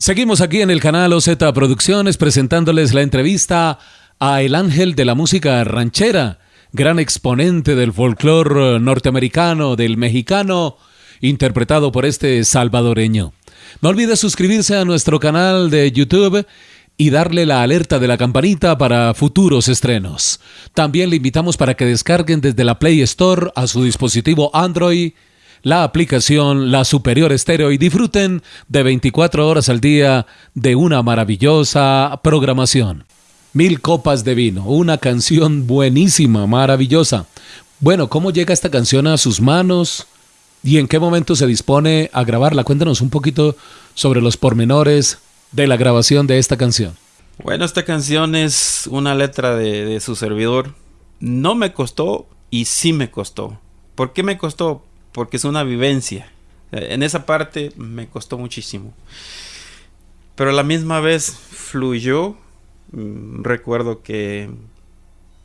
Seguimos aquí en el canal OZ Producciones presentándoles la entrevista a El Ángel de la Música Ranchera, gran exponente del folclore norteamericano, del mexicano, interpretado por este salvadoreño. No olvide suscribirse a nuestro canal de YouTube y darle la alerta de la campanita para futuros estrenos. También le invitamos para que descarguen desde la Play Store a su dispositivo Android la aplicación La Superior Estéreo y disfruten de 24 horas al día de una maravillosa programación. Mil copas de vino, una canción buenísima, maravillosa. Bueno, ¿cómo llega esta canción a sus manos? ¿Y en qué momento se dispone a grabarla? Cuéntanos un poquito sobre los pormenores de la grabación de esta canción. Bueno, esta canción es una letra de, su servidor. No me costó y sí me costó. ¿Por qué me costó? Porque es una vivencia. En esa parte me costó muchísimo. Pero a la misma vez fluyó. Mm, recuerdo que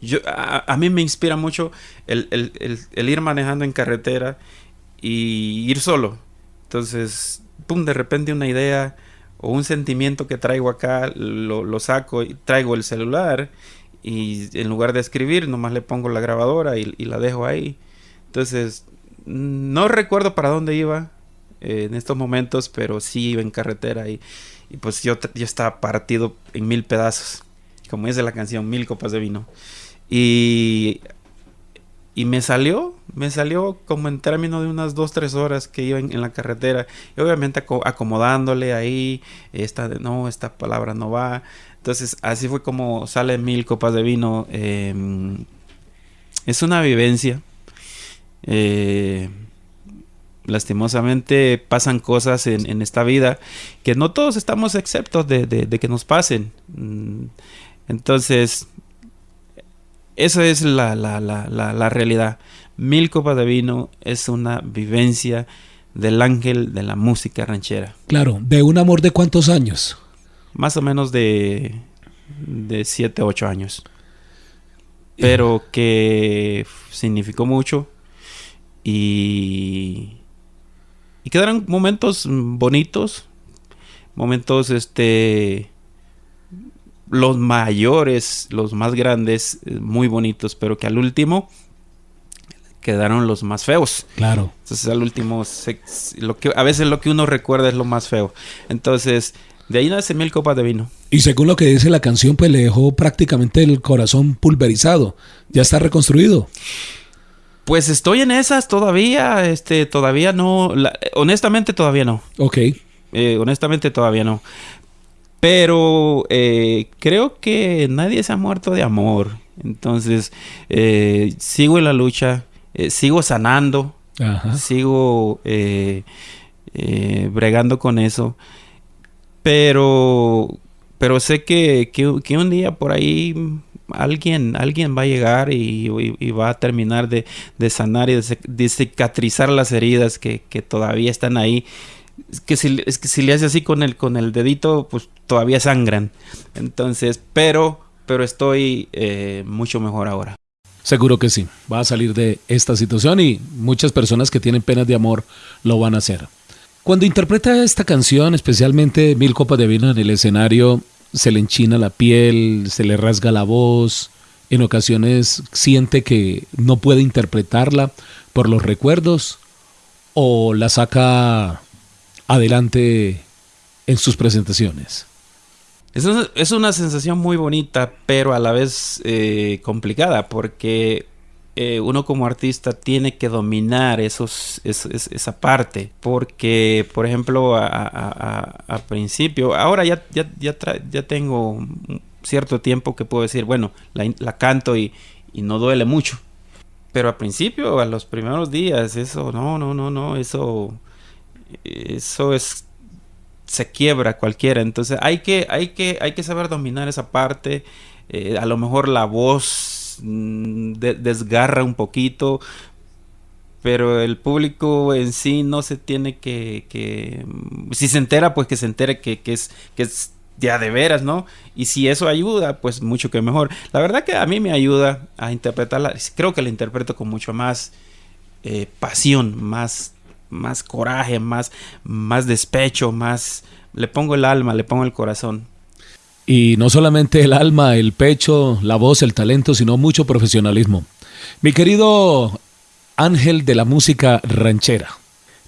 yo, a, mí me inspira mucho el, ir manejando en carretera y ir solo. Entonces, pum, de repente una idea o un sentimiento que traigo acá, lo, saco y traigo el celular y en lugar de escribir, nomás le pongo la grabadora y, y la dejo ahí. Entonces, no recuerdo para dónde iba eh, en estos momentos, pero sí iba en carretera y, pues yo, yo, estaba partido en mil pedazos, como dice la canción, mil copas de vino. Y, y me salió, me salió como en términos de unas dos, tres horas que iba en, la carretera. Y obviamente acomodándole ahí, esta, no, esta palabra no va. Entonces así fue como sale mil copas de vino. Em, es una vivencia eh, lastimosamente pasan cosas en, esta vida que no todos estamos exceptos de, que nos pasen. Mm, entonces, esa es la, la, realidad. Mil copas de vino es una vivencia del ángel de la música ranchera. Claro, de un amor de cuántos años? Más o menos de, de 7, 8 años. Pero que significó mucho y, y quedaron momentos bonitos, momentos este los mayores, los más grandes, eh, muy bonitos, pero que al último quedaron los más feos. Claro. Entonces al último, lo que, a veces lo que uno recuerda es lo más feo. Entonces, de ahí nace mil copas de vino. Y según lo que dice la canción, pues le dejó prácticamente el corazón pulverizado. Ya está reconstruido. Pues estoy en esas todavía, este, todavía no, honestamente todavía no. Ok. Eh, honestamente todavía no. Pero eh, creo que nadie se ha muerto de amor. Entonces, eh, sigo en la lucha, sigo sanando, sigo bregando con eso. Pero, pero sé que, que un día por ahí alguien, alguien va a llegar y, va a terminar de, sanar y de, cicatrizar las heridas que, todavía están ahí. Que si le hace así con el, con el dedito, pues todavía sangran. Entonces, pero, pero estoy eh, mucho mejor ahora. Seguro que sí, va a salir de esta situación y muchas personas que tienen penas de amor lo van a hacer. Cuando interpreta esta canción, especialmente Mil Copas de Vino en el escenario, se le enchina la piel, se le rasga la voz, en ocasiones siente que no puede interpretarla por los recuerdos o la saca adelante en sus presentaciones. Es una, sensación muy bonita, pero a la vez eh, complicada, porque eh, uno como artista tiene que dominar esos, esa parte. Porque, por ejemplo, a, principio, ahora ya, ya, ya, tengo cierto tiempo que puedo decir, bueno, la, canto y, no duele mucho. Pero al principio, a los primeros días, eso, no, no, no, no, eso, eso es, se quiebra cualquiera. Entonces hay que, hay que, hay que saber dominar esa parte. Eh, a lo mejor la voz Mm, desgarra un poquito, pero el público en sí no se tiene que, mm, si se entera, pues que se entere que, es, que es ya de veras, ¿no? Y si eso ayuda, pues mucho que mejor. La verdad que a mí me ayuda a interpretarla, creo que la interpreto con mucho más eh, pasión, más más coraje, más, más despecho, más... Le pongo el alma, le pongo el corazón. Y no solamente el alma, el pecho, la voz, el talento, sino mucho profesionalismo. Mi querido Ángel de la música ranchera.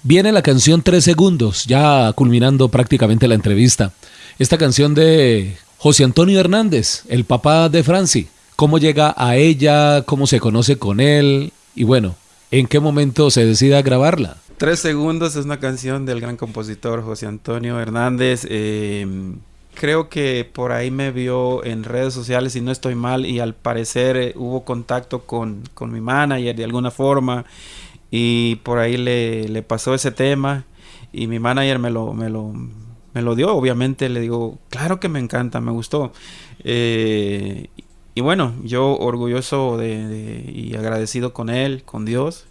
Viene la canción Tres Segundos, ya culminando prácticamente la entrevista. Esta canción de José Antonio Hernández, el papá de Franci. ¿Cómo llega a ella? ¿Cómo se conoce con él? Y bueno, ¿en qué momento se decide a grabarla? Tres Segundos es una canción del gran compositor José Antonio Hernández. Eh, creo que por ahí me vio en redes sociales y no estoy mal y al parecer eh, hubo contacto con, con, mi manager de alguna forma y por ahí le, le, pasó ese tema y mi manager me lo, me lo, me lo dio, obviamente le digo, claro que me encanta, me gustó. Eh, y bueno, yo orgulloso de, y agradecido con él, con Dios.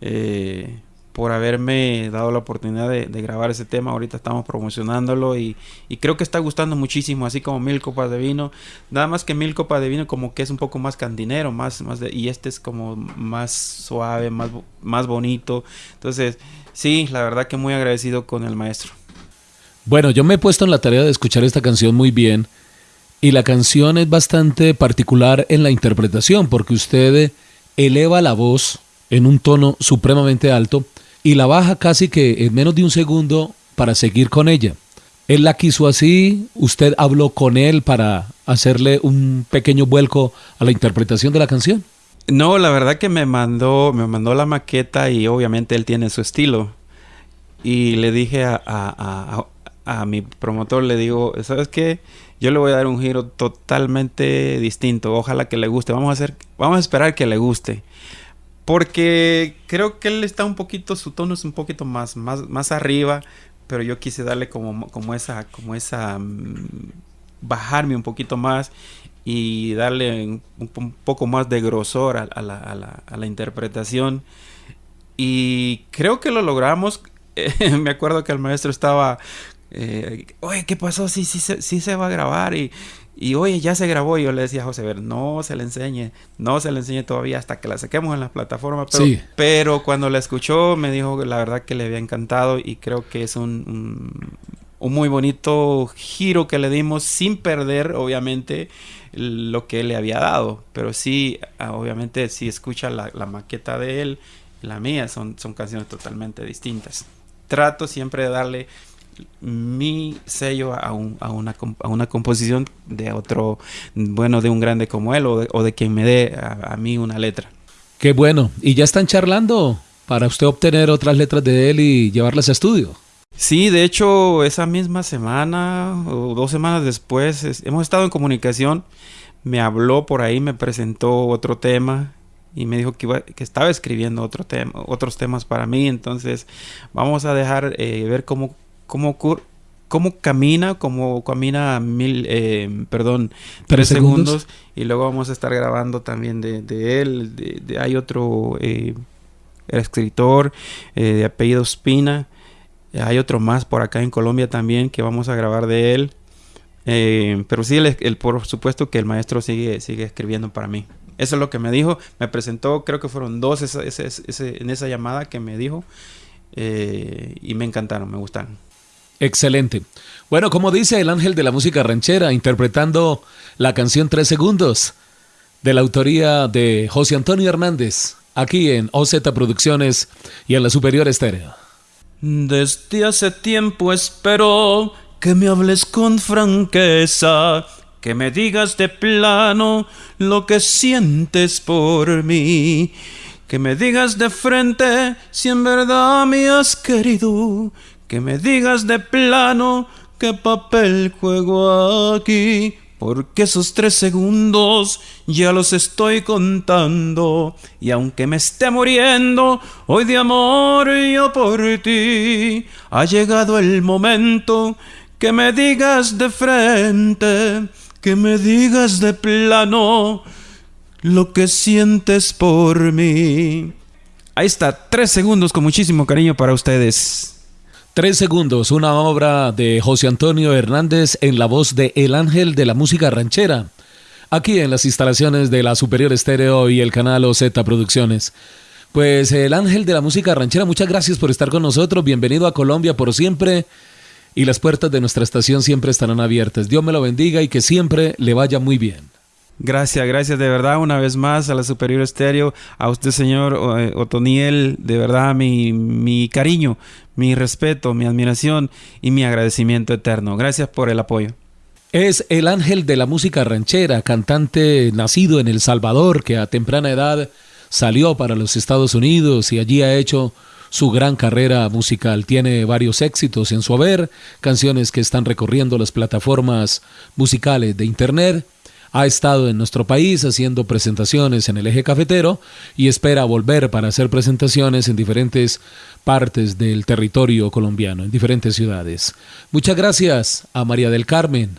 Eh, por haberme dado la oportunidad de, grabar ese tema. Ahorita estamos promocionándolo y, creo que está gustando muchísimo, así como Mil Copas de Vino. Nada más que Mil Copas de Vino como que es un poco más candinero, más, más de, y este es como más suave, más, más bonito. Entonces, sí, la verdad que muy agradecido con el maestro. Bueno, yo me he puesto en la tarea de escuchar esta canción muy bien y la canción es bastante particular en la interpretación porque usted eleva la voz en un tono supremamente alto y la baja casi que en menos de un segundo para seguir con ella. Él la quiso así, usted habló con él para hacerle un pequeño vuelco a la interpretación de la canción. No, la verdad que me mandó, me mandó la maqueta y obviamente él tiene su estilo. Y le dije a, a, a, a mi promotor, le digo, ¿sabes qué? Yo le voy a dar un giro totalmente distinto. Ojalá que le guste. Vamos a hacer, vamos a esperar que le guste. Porque creo que él está un poquito, su tono es un poquito más, más, más arriba, pero yo quise darle como, como esa, como esa, mm, bajarme un poquito más y darle un, poco más de grosor a, la, interpretación. Y creo que lo logramos. me acuerdo que el maestro estaba, eh, oye, ¿qué pasó? Sí, sí, sí, sí se va a grabar. Y, y oye, ya se grabó. Y yo le decía a José Ver, no se le enseñe, no se le enseñe todavía hasta que la saquemos en las plataformas. Pero, pero cuando la escuchó, me dijo que la verdad que le había encantado y creo que es un, un, muy bonito giro que le dimos sin perder, obviamente, lo que él le había dado. Pero sí, ah, obviamente, si escucha la, la maqueta de él, la mía, son, son canciones totalmente distintas. Trato siempre de darle mi sello a, a, una, a, una, composición de otro, bueno, de un grande como él o de, o de quien me dé a, mí una letra. Qué bueno. ¿Y ya están charlando para usted obtener otras letras de él y llevarlas a estudio? Sí, de hecho, esa misma semana o dos semanas después hemos estado en comunicación. Me habló por ahí, me presentó otro tema y me dijo que, iba, que estaba escribiendo otro tema, otros temas para mí. Entonces, vamos a dejar eh, ver cómo cómo, cómo camina, cómo camina mil, eh, perdón, tres, segundos? Y luego vamos a estar grabando también de, él. De, hay otro eh, escritor eh, de apellido Spina. Hay otro más por acá en Colombia también que vamos a grabar de él. pero sí, el, por supuesto que el maestro sigue, sigue escribiendo para mí. Eso es lo que me dijo. Me presentó, creo que fueron dos en esa llamada que me dijo. y me encantaron, me gustaron. Excelente. Bueno, como dice el ángel de la música ranchera, interpretando la canción Tres Segundos, de la autoría de José Antonio Hernández, aquí en OZ Producciones y en la Superior Estéreo. Desde hace tiempo espero que me hables con franqueza, que me digas de plano lo que sientes por mí, que me digas de frente si en verdad me has querido que me digas de plano qué papel juego aquí, porque esos tres segundos ya los estoy contando, y aunque me esté muriendo hoy de amor yo por ti, ha llegado el momento que me digas de frente, que me digas de plano lo que sientes por mí. Ahí está, tres segundos con muchísimo cariño para ustedes. Tres segundos, una obra de José Antonio Hernández en la voz de El Ángel de la Música Ranchera, aquí en las instalaciones de la Superior Estéreo y el canal OZ Producciones. Pues el ángel de la música ranchera, muchas gracias por estar con nosotros. Bienvenido a Colombia por siempre. Y las puertas de nuestra estación siempre estarán abiertas. Dios me lo bendiga y que siempre le vaya muy bien. Gracias, gracias de verdad una vez más a la Superior Estéreo, a usted señor eh, Otoniel, de verdad mi, mi cariño, mi respeto, mi admiración y mi agradecimiento eterno. Gracias por el apoyo. Es el ángel de la música ranchera, cantante nacido en El Salvador, que a temprana edad salió para los Estados Unidos y allí ha hecho su gran carrera musical. Tiene varios éxitos en su haber, canciones que están recorriendo las plataformas musicales de Internet. Ha estado en nuestro país haciendo presentaciones en el eje cafetero y espera volver para hacer presentaciones en diferentes partes del territorio colombiano, en diferentes ciudades. Muchas gracias a María del Carmen,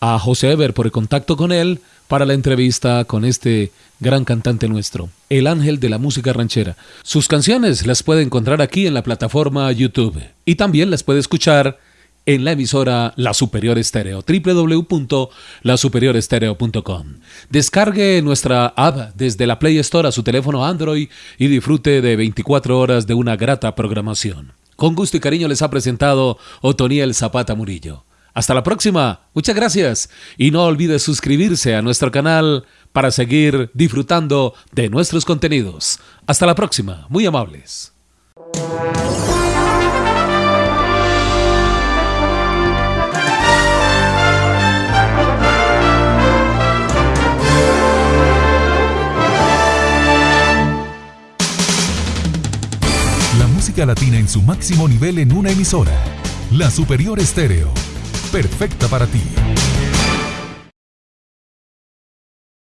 a José Eber por el contacto con él para la entrevista con este gran cantante nuestro, el ángel de la música ranchera. Sus canciones las puede encontrar aquí en la plataforma YouTube y también las puede escuchar en la emisora La Superior Estéreo, www.lasuperiorestereo.com. Descargue nuestra app desde la Play Store a su teléfono Android y disfrute de 24 horas de una grata programación. Con gusto y cariño les ha presentado Otoniel Zapata Murillo. Hasta la próxima, muchas gracias y no olvide suscribirse a nuestro canal para seguir disfrutando de nuestros contenidos. Hasta la próxima, muy amables. Latina en su máximo nivel en una emisora. La Superior Estéreo. Perfecta para ti.